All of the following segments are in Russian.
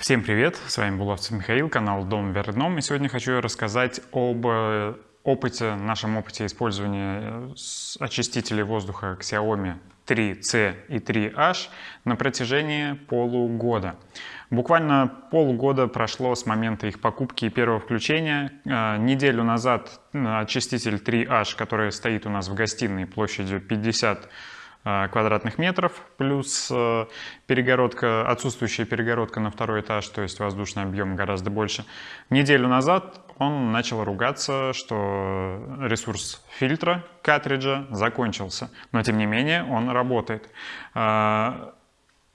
Всем привет! С вами Булавцев Михаил, канал Дом вверх. И сегодня хочу рассказать об э, опыте, нашем опыте использования э, очистителей воздуха Xiaomi 3C и 3H на протяжении полугода. Буквально полгода прошло с момента их покупки и первого включения. Э, неделю назад очиститель 3H, который стоит у нас в гостиной площадью 50 Э, квадратных метров, плюс э, перегородка, отсутствующая перегородка на второй этаж, то есть воздушный объем гораздо больше. Неделю назад он начал ругаться, что ресурс фильтра картриджа закончился, но тем не менее он работает. Э,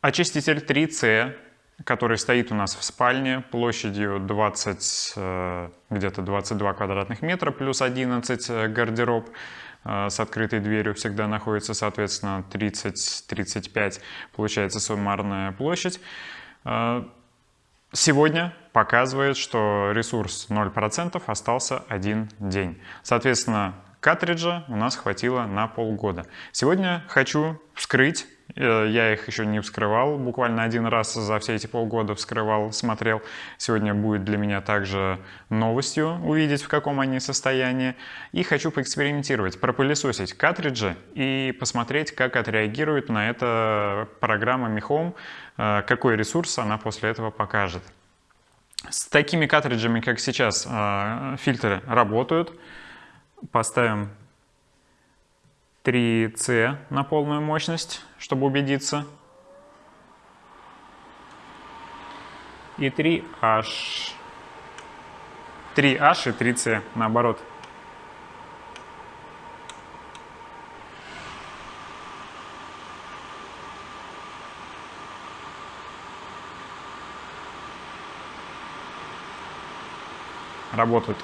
очиститель 3C, который стоит у нас в спальне площадью 20, где-то 22 квадратных метра, плюс 11 гардероб, Э, с открытой дверью всегда находится, соответственно, 30-35, получается суммарная площадь. Э, сегодня показывает, что ресурс 0% остался один день. Соответственно, картриджа у нас хватило на полгода. Сегодня хочу вскрыть Э, я их еще не вскрывал, буквально один раз за все эти полгода вскрывал, смотрел. Сегодня будет для меня также новостью увидеть, в каком они состоянии. И хочу поэкспериментировать, пропылесосить картриджи и посмотреть, как отреагирует на это программа Home, э, какой ресурс она после этого покажет. С такими картриджами, как сейчас, э, фильтры работают. Поставим 3C на полную мощность, чтобы убедиться. И 3H. 3H и 3C наоборот. Работают.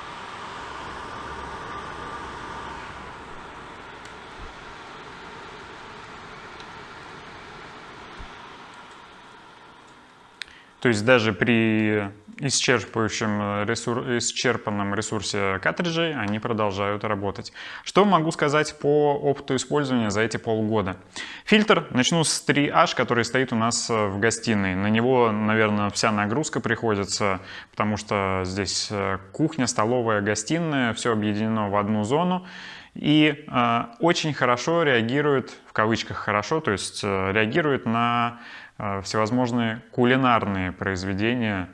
То есть даже при исчерпывающем ресур... исчерпанном ресурсе картриджей они продолжают работать. Что могу сказать по опыту использования за эти полгода? Фильтр, начну с 3H, который стоит у нас в гостиной. На него, наверное, вся нагрузка приходится, потому что здесь э, кухня, столовая, гостиная, все объединено в одну зону. И э, очень хорошо реагирует, в кавычках хорошо, то есть э, реагирует на Э, всевозможные кулинарные произведения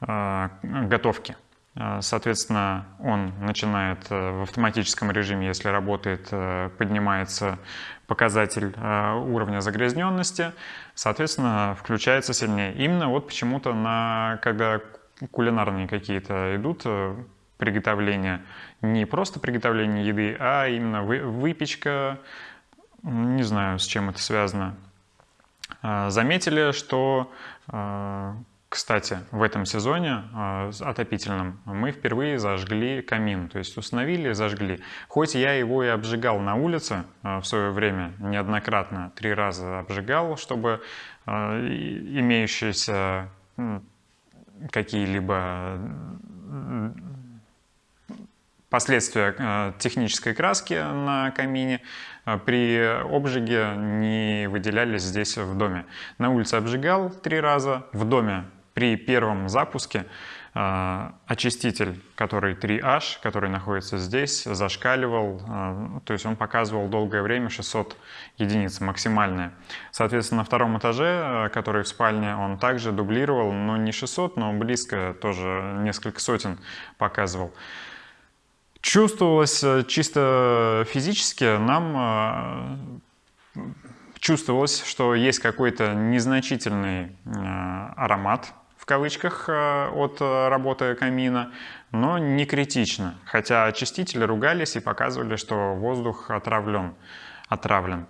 э, готовки. Э, соответственно, он начинает в автоматическом режиме, если работает, поднимается показатель уровня загрязненности, соответственно, включается сильнее. Именно вот почему-то, на, когда кулинарные какие-то идут приготовления, не просто приготовление еды, а именно выпечка, не знаю, с чем это связано, заметили, что, а, кстати, в этом сезоне а, отопительном мы впервые зажгли камин, то есть установили и зажгли. Хоть я его и обжигал на улице в свое время, неоднократно, три раза обжигал, чтобы имеющиеся какие-либо последствия э, технической краски на камине э, при обжиге не выделялись здесь в доме. На улице обжигал три раза, в доме при первом запуске э, очиститель, который 3H, который находится здесь, зашкаливал, то есть он показывал долгое время 600 единиц максимальное. Соответственно, на втором этаже, который в спальне, он также дублировал, но не 600, но близко, тоже несколько сотен показывал. Чувствовалось э, чисто физически, нам э, чувствовалось, что есть какой-то незначительный э, аромат, в кавычках, от работы камина, но не критично. Хотя очистители ругались и показывали, что воздух отравлен. отравлен.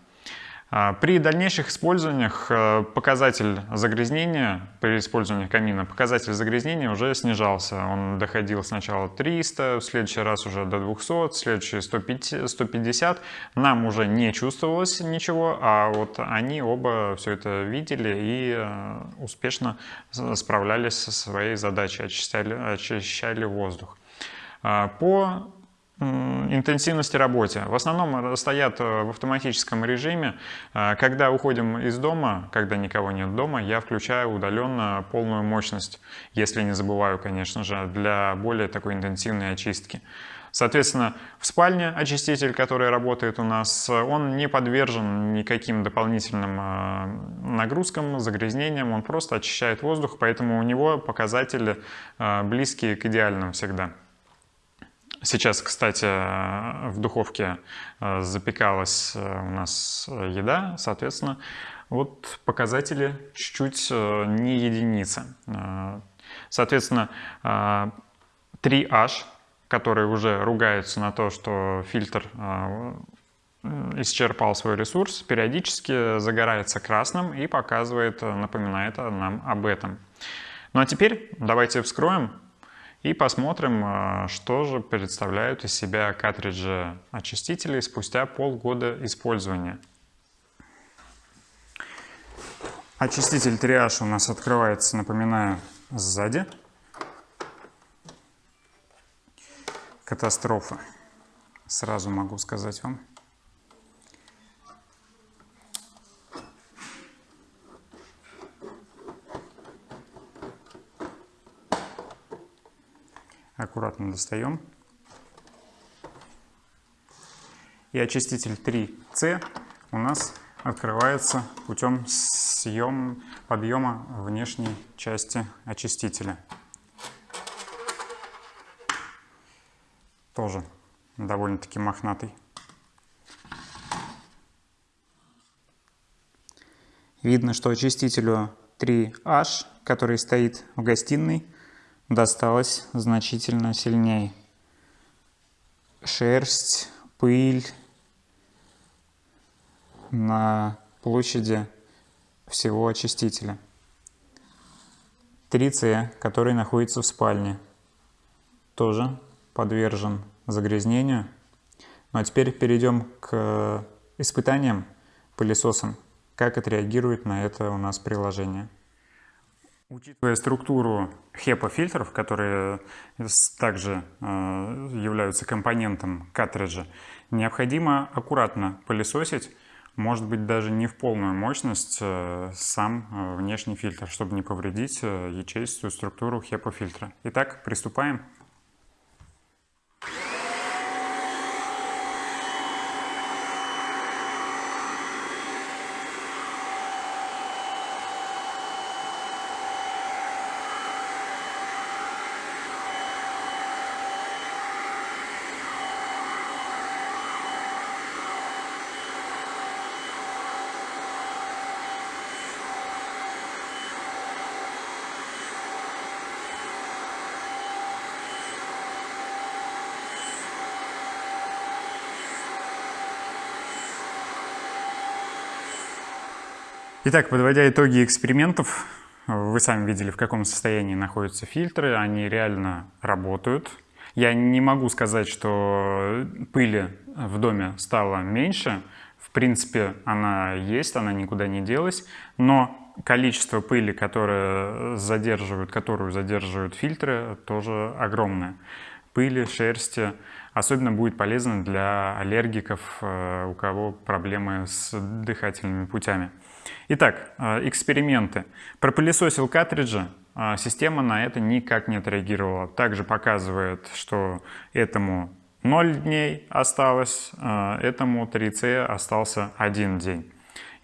А, при дальнейших использованиях э, показатель загрязнения, при использовании камина, показатель загрязнения уже снижался. Он доходил сначала 300, в следующий раз уже до 200, в следующий 150. Нам уже не чувствовалось ничего, а вот они оба все это видели и э, успешно справлялись со своей задачей, очищали, очищали воздух. А, по интенсивности работы. В основном стоят э, в автоматическом режиме. Э, когда уходим из дома, когда никого нет дома, я включаю удаленно полную мощность, если не забываю, конечно же, для более такой интенсивной очистки. Соответственно, в спальне очиститель, который работает у нас, он не подвержен никаким дополнительным э, нагрузкам, загрязнениям, он просто очищает воздух, поэтому у него показатели близкие к идеальным всегда. Сейчас, кстати, в духовке э, запекалась э, у нас еда, соответственно, вот показатели чуть-чуть э, не единицы. Соответственно, 3H, которые уже ругаются на то, что фильтр исчерпал свой ресурс, периодически загорается красным и показывает, напоминает нам об этом. Ну а теперь давайте вскроем и посмотрим, а, что же представляют из себя картриджи очистителей спустя полгода использования. Очиститель триаж у нас открывается, напоминаю, сзади. Катастрофа, сразу могу сказать вам. Аккуратно достаем. И очиститель 3C у нас открывается путем съем, подъема внешней части очистителя. Тоже довольно-таки мохнатый. Видно, что очистителю 3H, который стоит в гостиной, досталось значительно сильнее. Шерсть, пыль на площади всего очистителя. 3C, который находится в спальне, тоже подвержен загрязнению. Ну а теперь перейдем к испытаниям пылесосом. Как отреагирует на это у нас приложение. Учитывая структуру HEPA-фильтров, которые также э, являются компонентом картриджа, необходимо аккуратно пылесосить, может быть даже не в полную мощность, э, сам э, внешний фильтр, чтобы не повредить ячеистую структуру HEPA-фильтра. Итак, приступаем. Итак, подводя итоги экспериментов, вы сами видели, в каком состоянии находятся фильтры. Они реально работают. Я не могу сказать, что пыли в доме стало меньше. В принципе, она есть, она никуда не делась. Но количество пыли, которое задерживают, которую задерживают фильтры, тоже огромное. Пыли, шерсти особенно будет полезно для аллергиков, э, у кого проблемы с дыхательными путями. Итак, э, эксперименты. Пропылесосил картриджи, а система на это никак не отреагировала. Также показывает, что этому 0 дней осталось, э, этому 3C остался 1 день.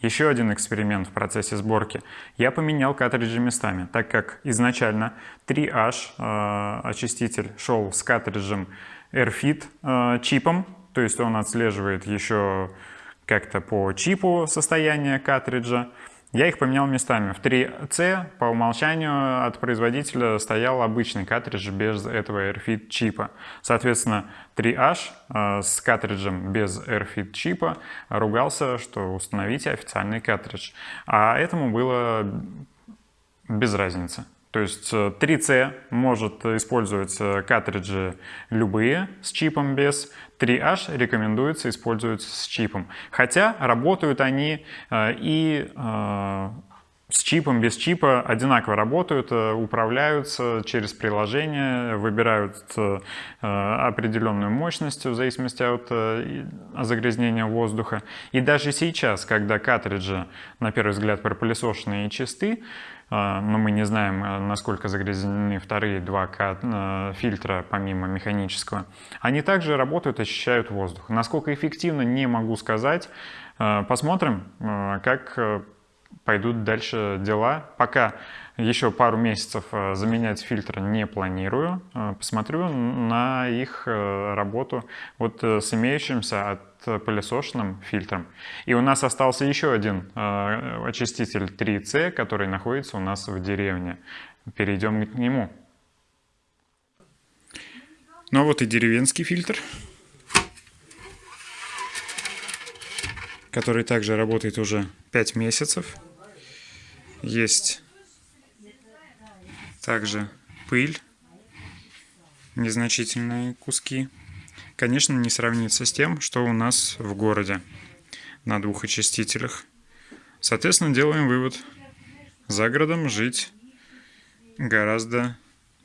Еще один эксперимент в процессе сборки. Я поменял картриджи местами, так как изначально 3H э, очиститель шел с картриджем AirFit чипом, то есть он отслеживает еще как-то по чипу состояние картриджа. Я их поменял местами. В 3C по умолчанию от производителя стоял обычный картридж без этого AirFit чипа. Соответственно, 3H э, с картриджем без AirFit чипа ругался, что установите официальный картридж. А этому было без разницы. То есть 3C э, может использовать э, картриджи любые с чипом без, 3H рекомендуется использовать с чипом. Хотя работают они э, и с чипом, без чипа одинаково работают, э, управляются через приложение, выбирают э, определенную мощность в зависимости от загрязнения воздуха. И даже сейчас, когда картриджи, на первый взгляд, пропылесошенные и чисты, но мы не знаем, насколько загрязнены вторые два фильтра, помимо механического, они также работают, очищают воздух. Насколько эффективно, не могу сказать. Посмотрим, как пойдут дальше дела. Пока еще пару месяцев э, заменять фильтры не планирую. Э, посмотрю на их э, работу вот с имеющимся отпылесошенным фильтром. И у нас остался еще один очиститель 3C, который находится у нас в деревне. Перейдем к нему. Ну вот и деревенский фильтр. который также работает уже 5 месяцев. Есть также пыль, незначительные куски. Конечно, не сравнится с тем, что у нас в городе на двух очистителях. Соответственно, делаем вывод. За городом жить гораздо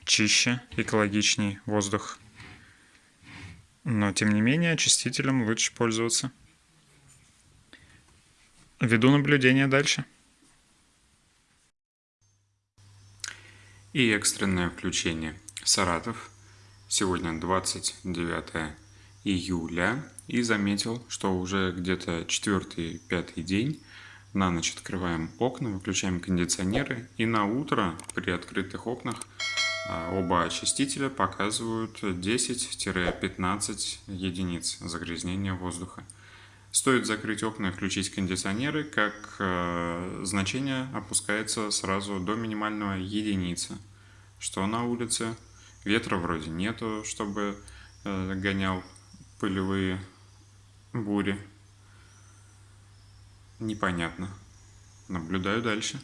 чище, экологичнее воздух. Но, тем не менее, очистителем лучше пользоваться. Веду наблюдение дальше. И экстренное включение. Саратов. Сегодня 29 июля. И заметил, что уже где-то четвертый-пятый день на ночь открываем окна, выключаем кондиционеры. И на утро при открытых окнах а, оба очистителя показывают 10-15 единиц загрязнения воздуха. Стоит закрыть окна и включить кондиционеры, как э, значение опускается сразу до минимального единицы. Что на улице? Ветра вроде нету, чтобы э, гонял пылевые бури. Непонятно. Наблюдаю дальше.